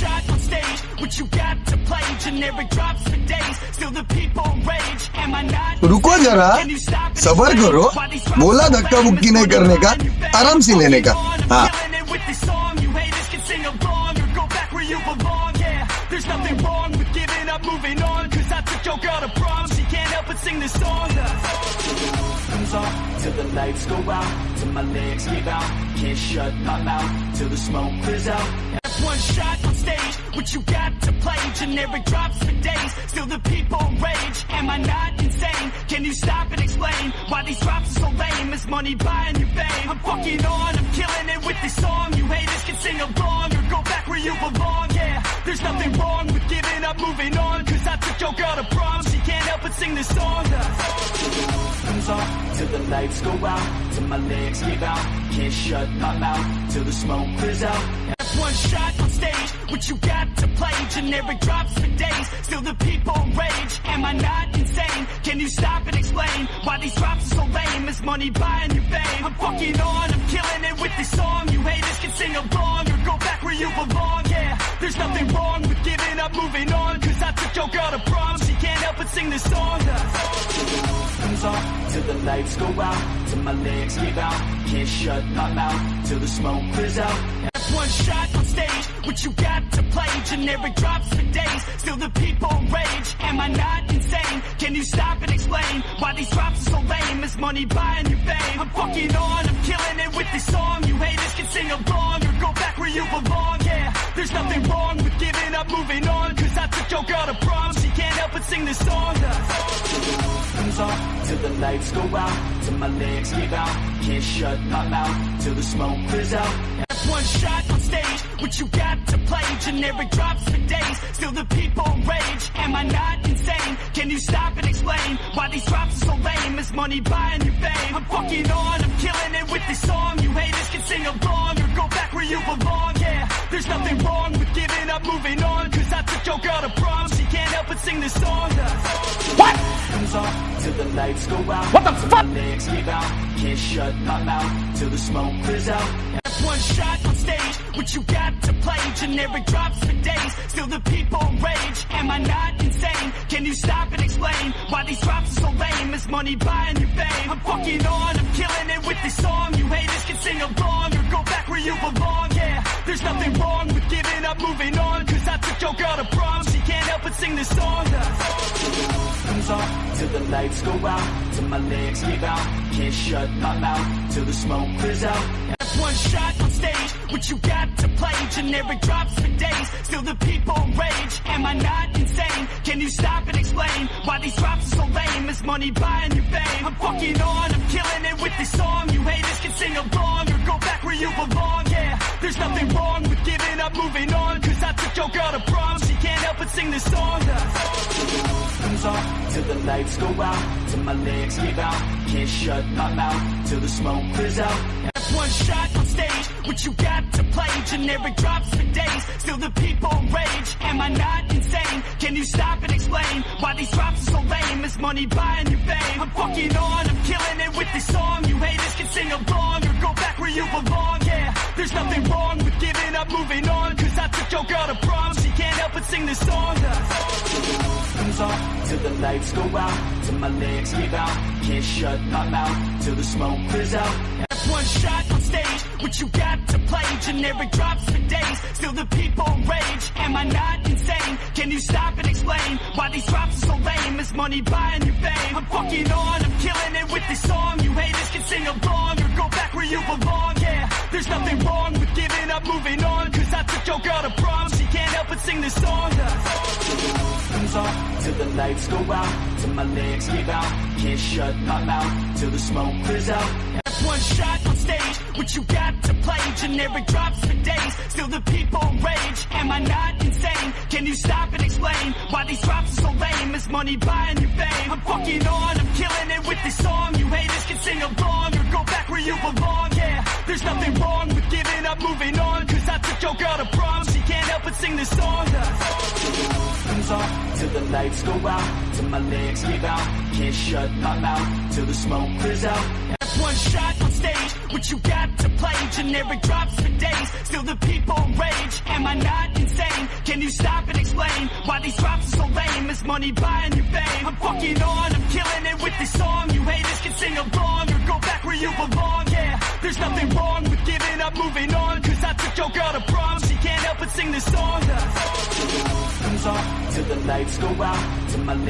shot on stage, what you got to play? Generic drops for days, still the people rage. Am I not? रुको जरा सबर करो बोला धक्का मुक्की नहीं करने का. आराम से लेने का हाँ there's nothing wrong with giving up, moving on. Cause I took your girl to prom. She can't help but sing this song. Comes on till the lights go out, till my legs give out. Can't shut my mouth till the smoke clears out. That's one shot what you got to play? Generic drops for days, still the people rage. Am I not insane? Can you stop and explain why these drops are so lame? Is money buying you fame? I'm fucking on, I'm killing it with this song. You haters can sing along or go back where you belong. Yeah, there's nothing wrong with giving up, moving on. Cause I took your girl to prom, she can't help but sing this song. Comes off till the lights go out, till my legs give out. Can't shut my mouth till the smoke clears out. That's one shot on stage, you got to play? Generic drops for days, still the people rage. Am I not insane? Can you stop and explain why these drops are so lame? Is money buying you fame? I'm fucking on, I'm killing it with this song. You haters can sing along or go back where you belong. Yeah, there's nothing wrong with giving up, moving on. Cause I took your girl to prom, she can't help but sing this song. Comes on till the lights go out, till my legs give out. Can't shut my mouth till the smoke clears out. One shot on stage, what you got to play? Generic drops for days, still the people rage. Am I not insane? Can you stop and explain why these drops are so lame? Is money buying you fame? I'm fucking on, I'm killing it with this song. You haters can sing along or go back where you belong. Yeah, there's nothing wrong with giving up, moving on. Cause I took your girl to prom, she can't help but sing this song. Comes on till the lights go out, till my legs give out. Can't shut my mouth till the smoke clears out. That's one shot on stage, what you got to play? Generic drops for days, still the people rage. Am I not insane? Can you stop and explain why these drops are so lame? Is money buying you fame? I'm fucking on, I'm killing it with this song. You haters can sing along or go back where you belong. Yeah, there's nothing wrong with giving up, moving on. Cause I took your girl to prom, she can't help but sing this song. Lights go out. What the fuck? Legs give out. Can't shut my mouth till the smoke clears out. That's one shot on stage, what you got to play? Generic drops for days, still the people rage. Am I not insane? Can you stop and explain why these drops are so lame? Is money buying you fame? I'm fucking on, I'm killing it with this song. You haters can sing along or go back where you belong. Yeah, there's nothing wrong with giving up, moving on. Cause I took your girl to prom, she can't help but sing this song. Comes on till the lights go out, till my legs give out. Can't shut my mouth till the smoke clears out. That's one shot on stage, what you got to play? Generic drops for days, still the people rage. Am I not insane? Can you stop and explain why these drops are so lame? Is money buying you fame? I'm fucking on, I'm killing it with this song. You haters can sing along or go back where you belong. Yeah, there's nothing wrong with giving up, moving on. Cause I took your girl to prom, she can't help but sing this song. Comes on till the lights go out, till my legs give out. Can't shut my mouth till the smoke clears out. One shot on stage, what you got to play? Generic drops for days, still the people rage. Am I not insane? Can you stop and explain why these drops are so lame? Is money buying you fame? I'm fucking on, I'm killing it with this song. You haters can sing along or go back where you belong. Yeah, there's nothing wrong with giving up, moving on. Cause I took your girl to prom, but sing this song. Comes on till the lights go out, till my legs give out. Can't shut my mouth till the smoke clears out. That's one shot on stage, what you got to play? Generic drops for days, still the people rage. Am I not insane? Can you stop and explain why these drops are so lame? Is money buying you fame? I'm fucking on, I'm killing it with this song. You haters can sing along go back where you belong. Yeah, there's nothing wrong with giving up, moving on. Cause I took your girl to prom, she can't help but sing this song. Comes on till the lights go out, till my legs give out. Can't shut my mouth till the smoke clears out. One shot on stage, what you got to play? Generic drops for days, still the people rage. Am I not insane? Can you stop and explain why these drops are so lame? Is money buying you fame? I'm fucking on, I'm killing it with this song. You haters can sing along belong. Yeah, there's nothing wrong with giving up, moving on. Cause I took your girl to prom, she can't help but sing this song. Comes on till the lights go out, till my legs give out. Can't shut my mouth till the smoke clears out. One shot on stage, what you got to play? Generic drops for days, still the people rage. Am I not insane? Can you stop and explain why these drops are so lame? Is money buying you fame? I'm fucking on, I'm killing it with this song. You haters can sing along or go back where you belong. There's nothing wrong with giving up, moving on. Cause I took your girl to prom, she can't help but sing this song. comes on till the lights go out. To my.